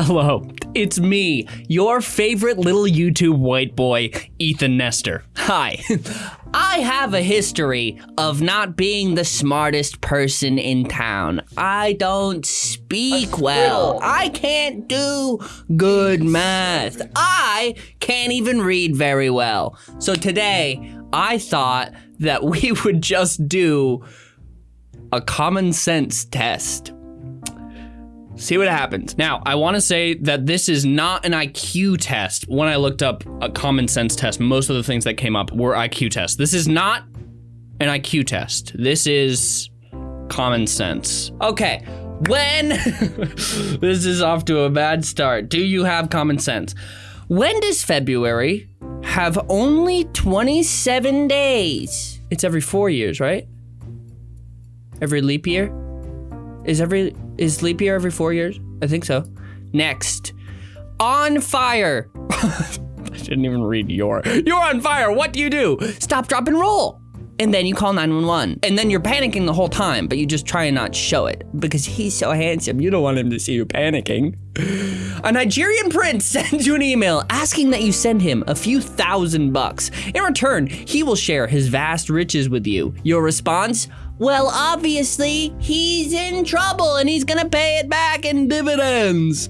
Hello, it's me, your favorite little YouTube white boy, Ethan Nestor. Hi. I have a history of not being the smartest person in town. I don't speak well. I can't do good math. I can't even read very well. So today, I thought that we would just do a common sense test see what happens. Now, I want to say that this is not an IQ test. When I looked up a common sense test, most of the things that came up were IQ tests. This is not an IQ test. This is common sense. Okay, when this is off to a bad start, do you have common sense? When does February have only 27 days? It's every four years, right? Every leap year? Is every is leap year every four years? I think so. Next, on fire. I didn't even read your. You're on fire. What do you do? Stop, drop, and roll. And then you call 911. And then you're panicking the whole time, but you just try and not show it because he's so handsome. You don't want him to see you panicking. A Nigerian prince sends you an email asking that you send him a few thousand bucks. In return, he will share his vast riches with you. Your response? Well, obviously, he's in trouble and he's gonna pay it back in dividends.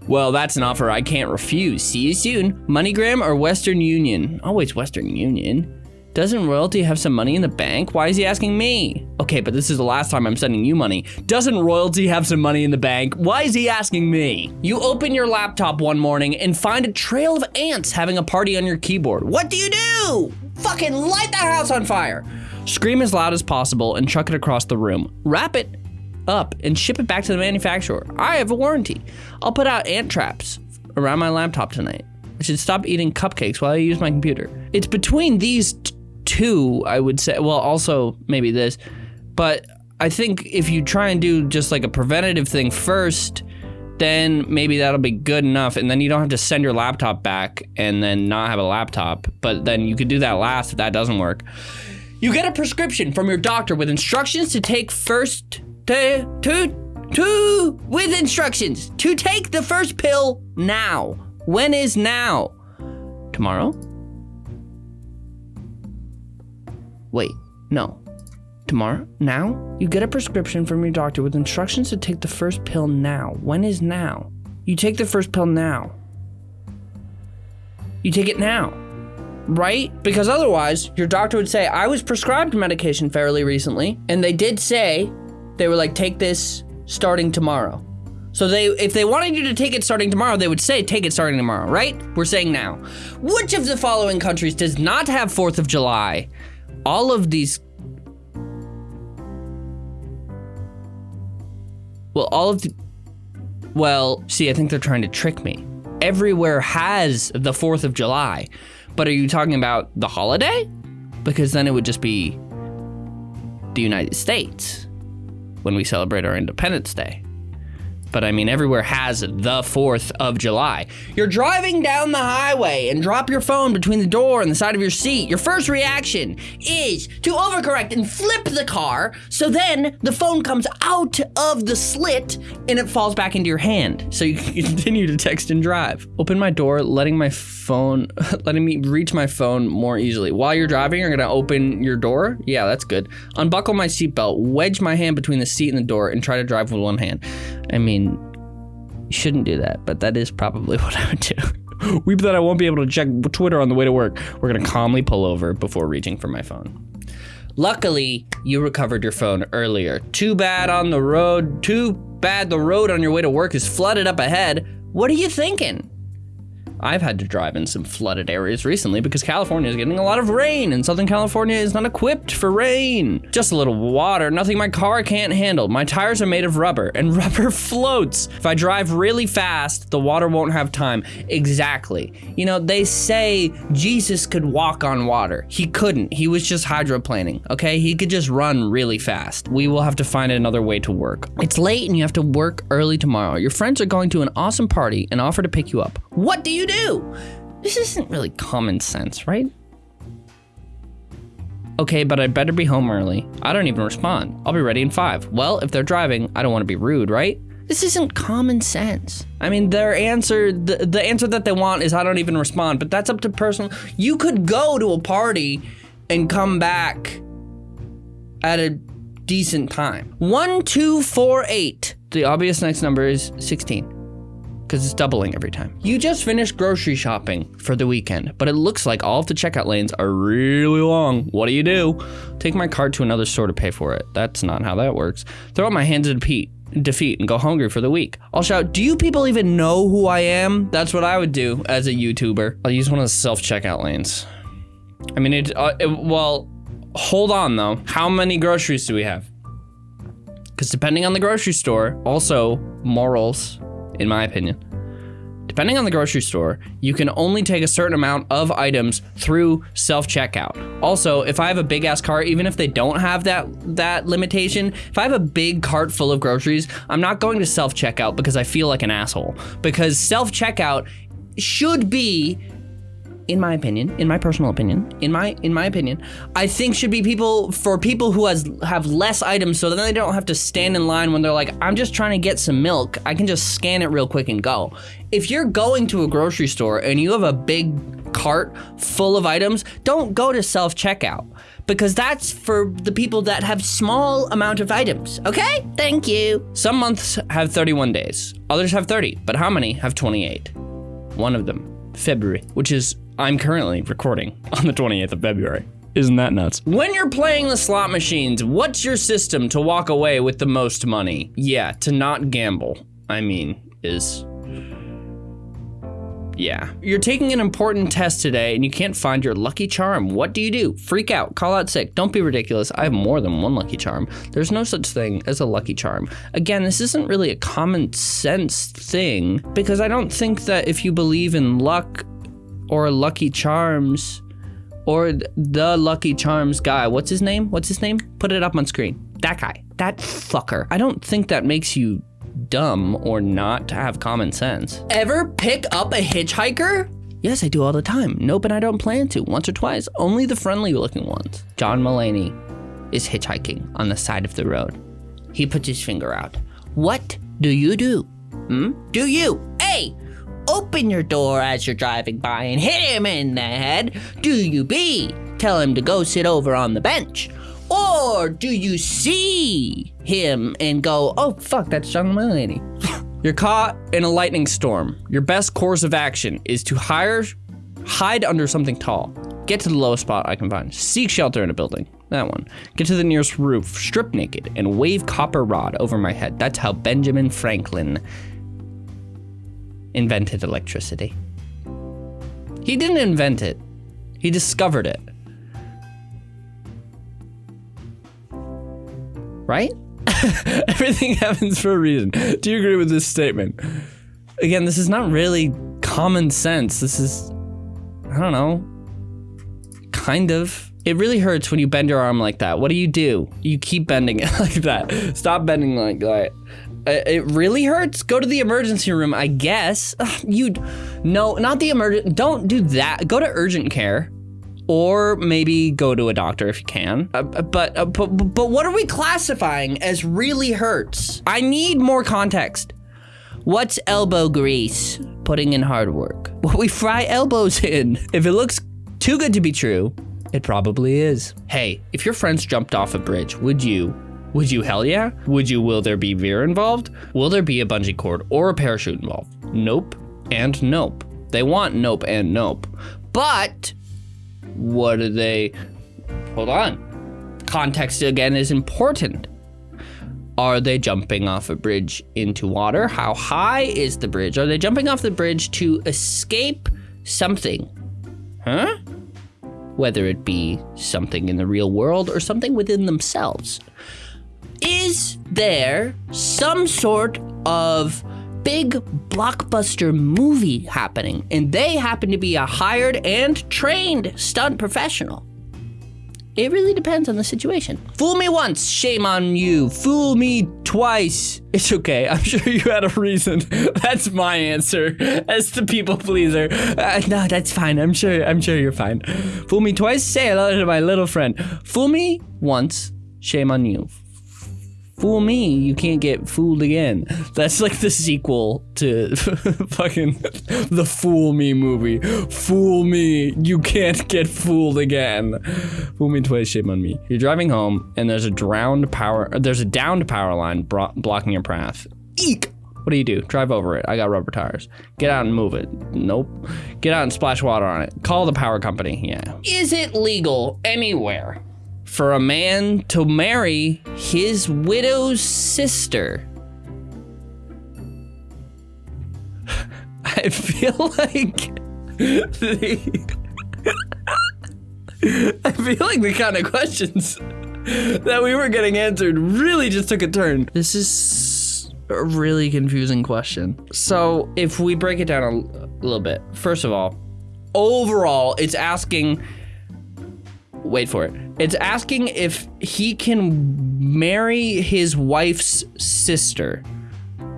well, that's an offer I can't refuse. See you soon. MoneyGram or Western Union? Always Western Union. Doesn't Royalty have some money in the bank? Why is he asking me? Okay, but this is the last time I'm sending you money. Doesn't Royalty have some money in the bank? Why is he asking me? You open your laptop one morning and find a trail of ants having a party on your keyboard. What do you do? Fucking light the house on fire. Scream as loud as possible and chuck it across the room. Wrap it up and ship it back to the manufacturer. I have a warranty. I'll put out ant traps around my laptop tonight. I should stop eating cupcakes while I use my computer. It's between these two, I would say. Well, also maybe this, but I think if you try and do just like a preventative thing first, then maybe that'll be good enough. And then you don't have to send your laptop back and then not have a laptop. But then you could do that last if that doesn't work. You get a prescription from your doctor with instructions to take first to to to with instructions to take the first pill now. When is now? Tomorrow? Wait, no. Tomorrow? Now? You get a prescription from your doctor with instructions to take the first pill now. When is now? You take the first pill now. You take it now right? Because otherwise, your doctor would say, I was prescribed medication fairly recently, and they did say, they were like, take this starting tomorrow. So they, if they wanted you to take it starting tomorrow, they would say, take it starting tomorrow, right? We're saying now. Which of the following countries does not have 4th of July? All of these Well, all of the, well, see, I think they're trying to trick me. Everywhere has the 4th of July. But are you talking about the holiday? Because then it would just be the United States when we celebrate our Independence Day but I mean, everywhere has the 4th of July. You're driving down the highway and drop your phone between the door and the side of your seat. Your first reaction is to overcorrect and flip the car, so then the phone comes out of the slit and it falls back into your hand, so you can continue to text and drive. Open my door, letting my phone, letting me reach my phone more easily. While you're driving, you're gonna open your door. Yeah, that's good. Unbuckle my seatbelt, wedge my hand between the seat and the door, and try to drive with one hand. I mean, you shouldn't do that, but that is probably what I would do. Weep that I won't be able to check Twitter on the way to work. We're gonna calmly pull over before reaching for my phone. Luckily, you recovered your phone earlier. Too bad on the road, too bad the road on your way to work is flooded up ahead. What are you thinking? I've had to drive in some flooded areas recently because California is getting a lot of rain and Southern California is not equipped for rain. Just a little water, nothing my car can't handle. My tires are made of rubber and rubber floats. If I drive really fast, the water won't have time. Exactly. You know, they say Jesus could walk on water. He couldn't. He was just hydroplaning, okay? He could just run really fast. We will have to find another way to work. It's late and you have to work early tomorrow. Your friends are going to an awesome party and offer to pick you up. What do you do? Do? This isn't really common sense, right? Okay, but I'd better be home early. I don't even respond. I'll be ready in five. Well, if they're driving, I don't want to be rude, right? This isn't common sense. I mean, their answer, the, the answer that they want is I don't even respond, but that's up to personal. You could go to a party and come back at a decent time. One, two, four, eight. The obvious next number is 16 because it's doubling every time. You just finished grocery shopping for the weekend, but it looks like all of the checkout lanes are really long. What do you do? Take my cart to another store to pay for it. That's not how that works. Throw up my hands in defeat, defeat and go hungry for the week. I'll shout, do you people even know who I am? That's what I would do as a YouTuber. I'll use one of the self-checkout lanes. I mean, it, uh, it, well, hold on though. How many groceries do we have? Because depending on the grocery store, also morals, in my opinion. Depending on the grocery store, you can only take a certain amount of items through self-checkout. Also, if I have a big ass cart, even if they don't have that that limitation, if I have a big cart full of groceries, I'm not going to self-checkout because I feel like an asshole. Because self-checkout should be in my opinion, in my personal opinion, in my in my opinion, I think should be people for people who has have less items so then they don't have to stand in line when they're like, I'm just trying to get some milk. I can just scan it real quick and go. If you're going to a grocery store and you have a big cart full of items, don't go to self-checkout because that's for the people that have small amount of items, okay? Thank you. Some months have 31 days, others have 30, but how many have 28? One of them, February, which is I'm currently recording on the 28th of February. Isn't that nuts? When you're playing the slot machines, what's your system to walk away with the most money? Yeah, to not gamble, I mean, is yeah. You're taking an important test today and you can't find your lucky charm. What do you do? Freak out, call out sick. Don't be ridiculous. I have more than one lucky charm. There's no such thing as a lucky charm. Again, this isn't really a common sense thing because I don't think that if you believe in luck or Lucky Charms or the Lucky Charms guy. What's his name? What's his name? Put it up on screen. That guy. That fucker. I don't think that makes you dumb or not to have common sense. Ever pick up a hitchhiker? Yes, I do all the time. Nope, and I don't plan to. Once or twice. Only the friendly looking ones. John Mulaney is hitchhiking on the side of the road. He puts his finger out. What do you do? Hmm? Do you? Open your door as you're driving by and hit him in the head? Do you B, tell him to go sit over on the bench? Or do you see him and go, oh fuck, that's John Mulaney? You're caught in a lightning storm. Your best course of action is to hire, hide under something tall. Get to the lowest spot I can find. Seek shelter in a building. That one. Get to the nearest roof, strip naked, and wave copper rod over my head. That's how Benjamin Franklin invented electricity. He didn't invent it, he discovered it. Right? Everything happens for a reason. Do you agree with this statement? Again, this is not really common sense. This is, I don't know, kind of. It really hurts when you bend your arm like that. What do you do? You keep bending it like that. Stop bending like that. Uh, it really hurts? Go to the emergency room, I guess. You, no, not the emergent. Don't do that. Go to urgent care, or maybe go to a doctor if you can. Uh but, uh, but but what are we classifying as really hurts? I need more context. What's elbow grease? Putting in hard work. What we fry elbows in. If it looks too good to be true, it probably is. Hey, if your friends jumped off a bridge, would you would you hell yeah? Would you will there be veer involved? Will there be a bungee cord or a parachute involved? Nope and nope. They want nope and nope. But what do they hold on. Context again is important. Are they jumping off a bridge into water? How high is the bridge? Are they jumping off the bridge to escape something? Huh? Whether it be something in the real world or something within themselves is there some sort of big blockbuster movie happening and they happen to be a hired and trained stunt professional? It really depends on the situation. Fool me once, shame on you. Fool me twice. It's okay. I'm sure you had a reason. That's my answer as the people pleaser. Uh, no, that's fine. I'm sure. I'm sure you're fine. Fool me twice. Say hello to my little friend. Fool me once. Shame on you Fool me, you can't get fooled again. That's like the sequel to fucking the Fool Me movie. Fool me, you can't get fooled again. Fool me twice, shame on me. You're driving home and there's a drowned power, there's a downed power line blocking your path. Eek! What do you do? Drive over it. I got rubber tires. Get out and move it. Nope. Get out and splash water on it. Call the power company. Yeah. Is it legal anywhere for a man to marry his widow's sister? I feel like the I feel like the kind of questions that we were getting answered really just took a turn. This is a really confusing question. So if we break it down a, a little bit, first of all, overall, it's asking, wait for it. It's asking if he can marry his wife's sister,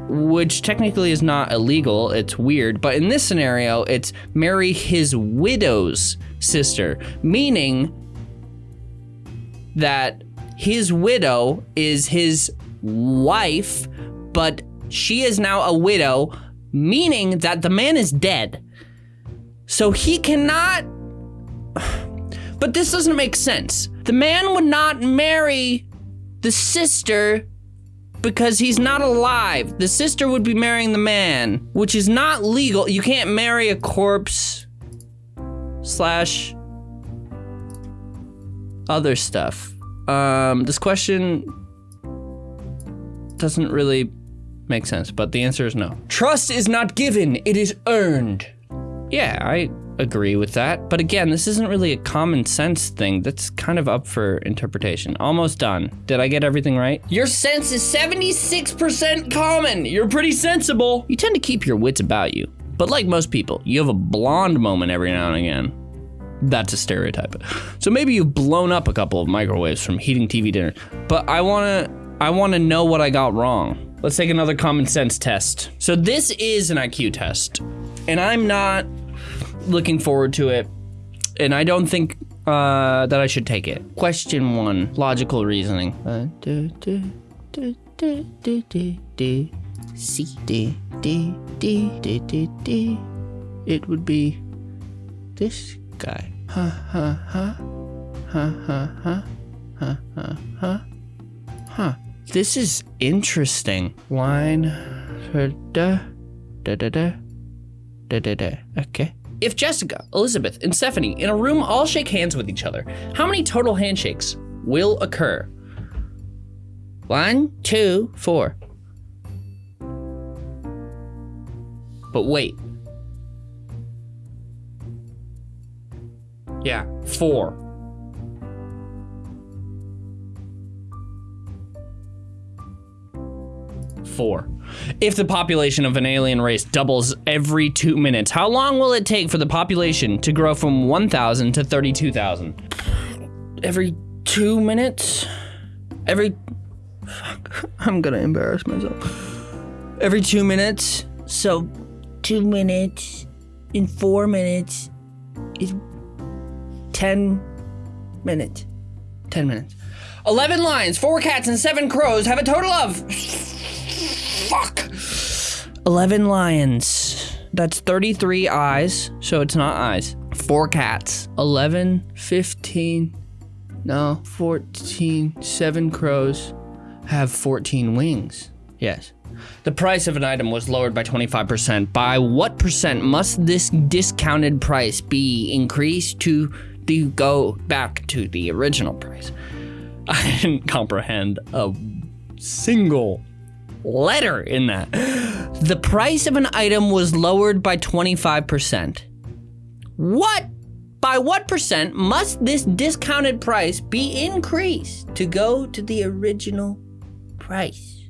which technically is not illegal. It's weird. But in this scenario, it's marry his widow's sister, meaning that his widow is his wife but she is now a widow, meaning that the man is dead. So he cannot. But this doesn't make sense. The man would not marry the sister because he's not alive. The sister would be marrying the man, which is not legal. You can't marry a corpse slash other stuff. Um, this question doesn't really make sense, but the answer is no. Trust is not given, it is earned. Yeah, I agree with that. But again, this isn't really a common sense thing. That's kind of up for interpretation. Almost done. Did I get everything right? Your sense is 76% common. You're pretty sensible. You tend to keep your wits about you. But like most people, you have a blonde moment every now and again. That's a stereotype. So maybe you've blown up a couple of microwaves from heating TV dinner. But I wanna I wanna know what I got wrong. Let's take another common sense test. So this is an IQ test, and I'm not looking forward to it, and I don't think uh, that I should take it. Question one, logical reasoning. Uh, do, do, do, do, do, do, do. C, D, D, D, D, D, D. It would be this guy. Ha, ha, ha. Ha, ha, ha. Ha, ha, ha. Huh. This is interesting. Line. Da, da, da, da, da, da, da. Okay. If Jessica, Elizabeth, and Stephanie in a room all shake hands with each other, how many total handshakes will occur? One, two, four. But wait. Yeah, four. four. If the population of an alien race doubles every two minutes, how long will it take for the population to grow from 1,000 to 32,000? Every two minutes? Every. Fuck. I'm gonna embarrass myself. Every two minutes? So, two minutes in four minutes is 10 minutes. 10 minutes. 11 lions, 4 cats, and 7 crows have a total of Fuck. 11 lions. That's 33 eyes, so it's not eyes. Four cats. 11, 15, no, 14, seven crows have 14 wings. Yes. The price of an item was lowered by 25%. By what percent must this discounted price be increased to the go back to the original price? I didn't comprehend a single letter in that. The price of an item was lowered by 25%. What? By what percent must this discounted price be increased to go to the original price?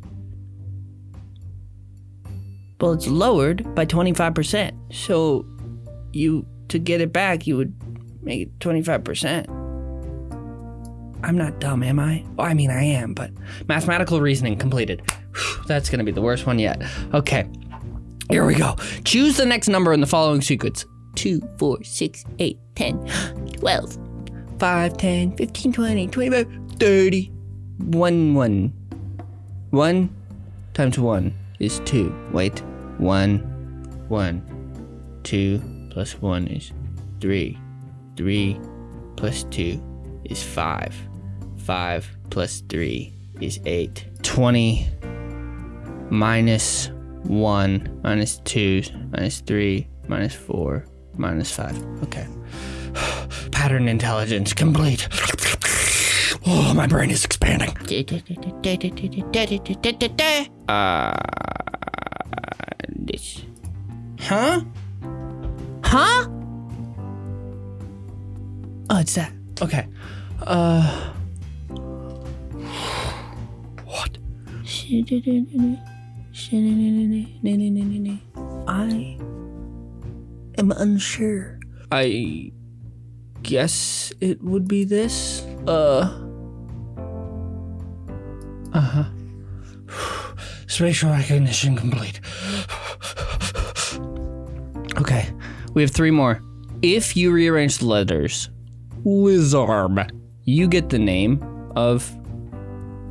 Well, it's lowered by 25%. So you to get it back, you would make it 25%. I'm not dumb, am I? Well, I mean, I am, but mathematical reasoning completed. That's gonna be the worst one yet. Okay, here we go. Choose the next number in the following sequence 2, 4, 6, 8, 10, 12, 5, 10, 15, 20, 25, 30, 1, 1. 1 times 1 is 2. Wait. 1, 1. 2 plus 1 is 3. 3 plus 2 is 5. 5 plus 3 is 8. 20 minus 1 minus 2 minus 3 minus 4 minus 5. Okay. Pattern intelligence complete. Oh, my brain is expanding. Uh, this. Huh? Huh? Oh, it's that. Okay. Uh. What? I am unsure. I guess it would be this. Uh. Uh huh. Spatial recognition complete. Okay, we have three more. If you rearrange the letters, Lizarb, you get the name of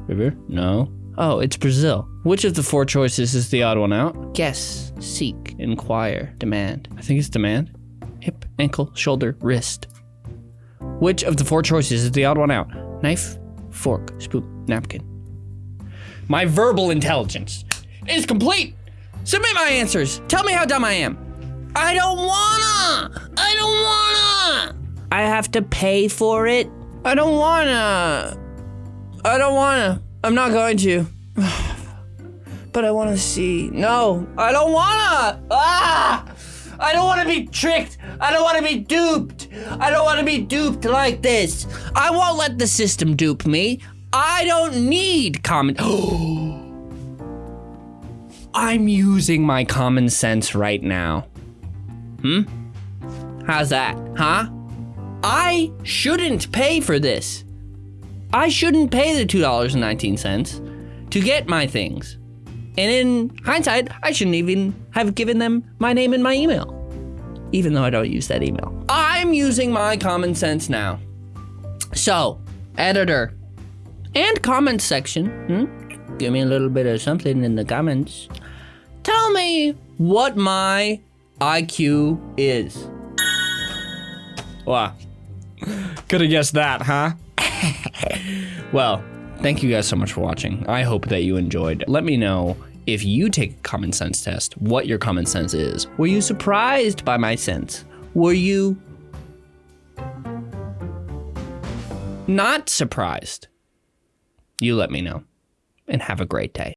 River? No. Oh, it's Brazil. Which of the four choices is the odd one out? Guess, seek, inquire, demand. I think it's demand. Hip, ankle, shoulder, wrist. Which of the four choices is the odd one out? Knife, fork, spoon, napkin. My verbal intelligence is complete. Submit my answers. Tell me how dumb I am. I don't wanna. I don't wanna. I have to pay for it. I don't wanna. I don't wanna. I'm not going to. but I wanna see. No, I don't wanna. Ah! I don't wanna be tricked. I don't wanna be duped. I don't wanna be duped like this. I won't let the system dupe me. I don't need common. I'm using my common sense right now. Hmm? How's that, huh? I shouldn't pay for this. I shouldn't pay the $2.19 to get my things. And in hindsight, I shouldn't even have given them my name and my email, even though I don't use that email. I'm using my common sense now. So, editor and comment section, hmm? give me a little bit of something in the comments. Tell me what my IQ is. Wow. Could have guessed that, huh? well, thank you guys so much for watching. I hope that you enjoyed. Let me know if you take a common sense test, what your common sense is. Were you surprised by my sense? Were you not surprised? You let me know. And have a great day.